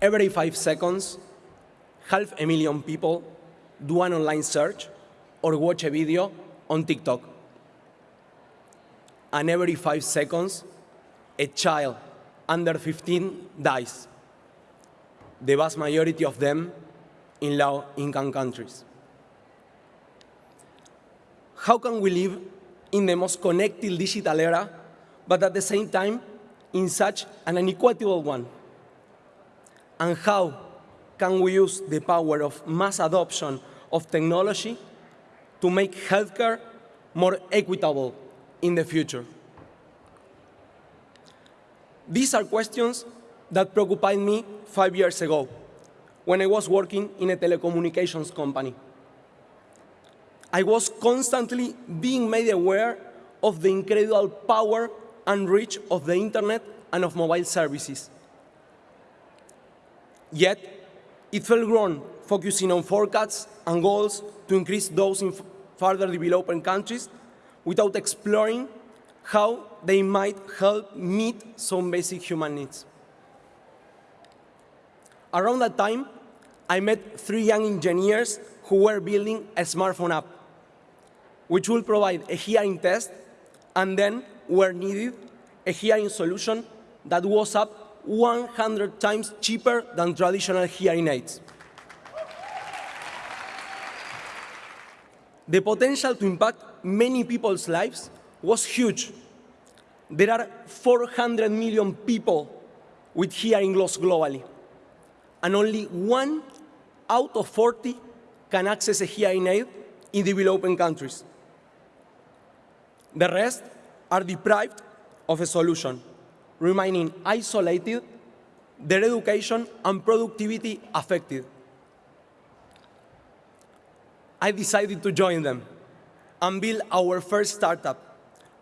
every five seconds, half a million people do an online search or watch a video on TikTok. And every five seconds, a child under 15 dies, the vast majority of them in low-income countries. How can we live in the most connected digital era, but at the same time in such an unequitable one? And how can we use the power of mass adoption of technology to make healthcare more equitable in the future? These are questions that preoccupied me five years ago when I was working in a telecommunications company. I was constantly being made aware of the incredible power and reach of the internet and of mobile services. Yet, it fell wrong focusing on forecasts and goals to increase those in further developing countries without exploring how they might help meet some basic human needs. Around that time, I met three young engineers who were building a smartphone app, which will provide a hearing test and then, where needed, a hearing solution that was up 100 times cheaper than traditional hearing aids. The potential to impact many people's lives was huge. There are 400 million people with hearing loss globally, and only one out of 40 can access a hearing aid in developing countries. The rest are deprived of a solution, remaining isolated, their education and productivity affected. I decided to join them and build our first startup.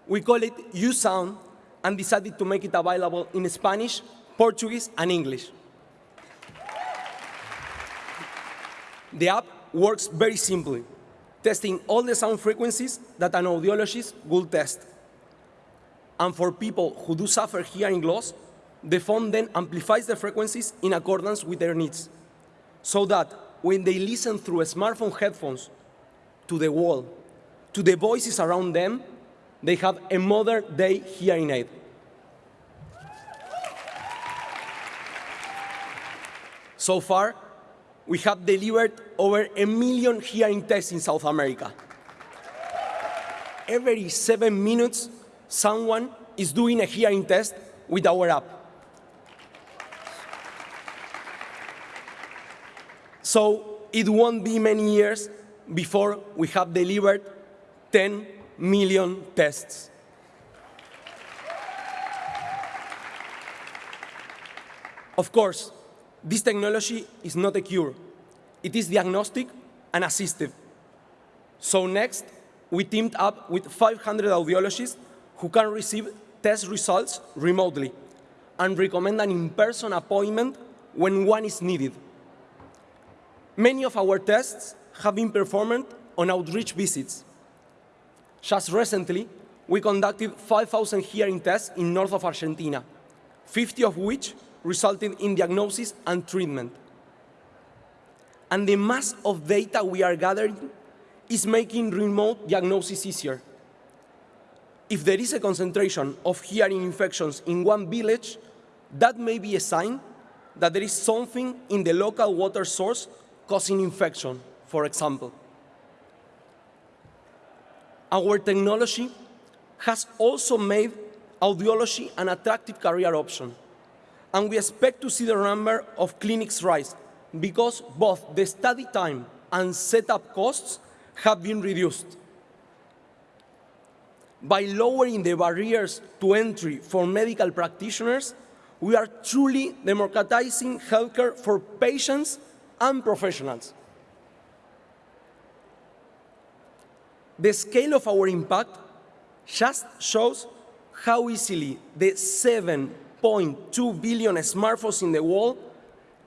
We call it USound and decided to make it available in Spanish, Portuguese, and English. The app works very simply, testing all the sound frequencies that an audiologist would test. And for people who do suffer hearing loss, the phone then amplifies the frequencies in accordance with their needs, so that when they listen through smartphone headphones to the wall, to the voices around them, they have a modern-day hearing aid. So far, we have delivered over a million hearing tests in South America. Every seven minutes, someone is doing a hearing test with our app. So it won't be many years before we have delivered 10 million tests. Of course, this technology is not a cure. It is diagnostic and assistive. So next, we teamed up with 500 audiologists who can receive test results remotely and recommend an in-person appointment when one is needed. Many of our tests have been performed on outreach visits. Just recently, we conducted 5,000 hearing tests in north of Argentina, 50 of which resulted in diagnosis and treatment. And the mass of data we are gathering is making remote diagnosis easier. If there is a concentration of hearing infections in one village, that may be a sign that there is something in the local water source causing infection, for example. Our technology has also made audiology an attractive career option, and we expect to see the number of clinics rise because both the study time and setup costs have been reduced. By lowering the barriers to entry for medical practitioners, we are truly democratizing healthcare for patients and professionals. The scale of our impact just shows how easily the 7.2 billion smartphones in the world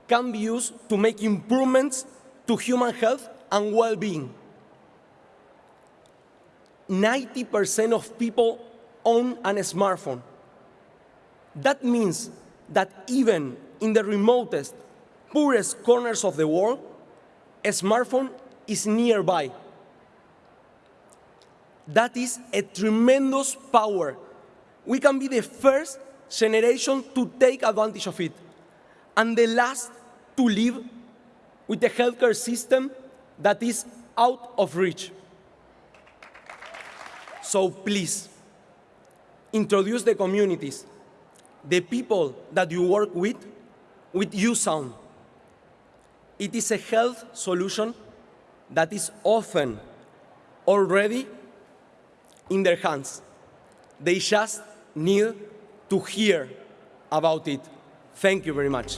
can be used to make improvements to human health and well-being. 90% of people own a smartphone. That means that even in the remotest poorest corners of the world, a smartphone is nearby. That is a tremendous power. We can be the first generation to take advantage of it and the last to live with a healthcare system that is out of reach. So please, introduce the communities, the people that you work with, with USound. It is a health solution that is often already in their hands. They just need to hear about it. Thank you very much.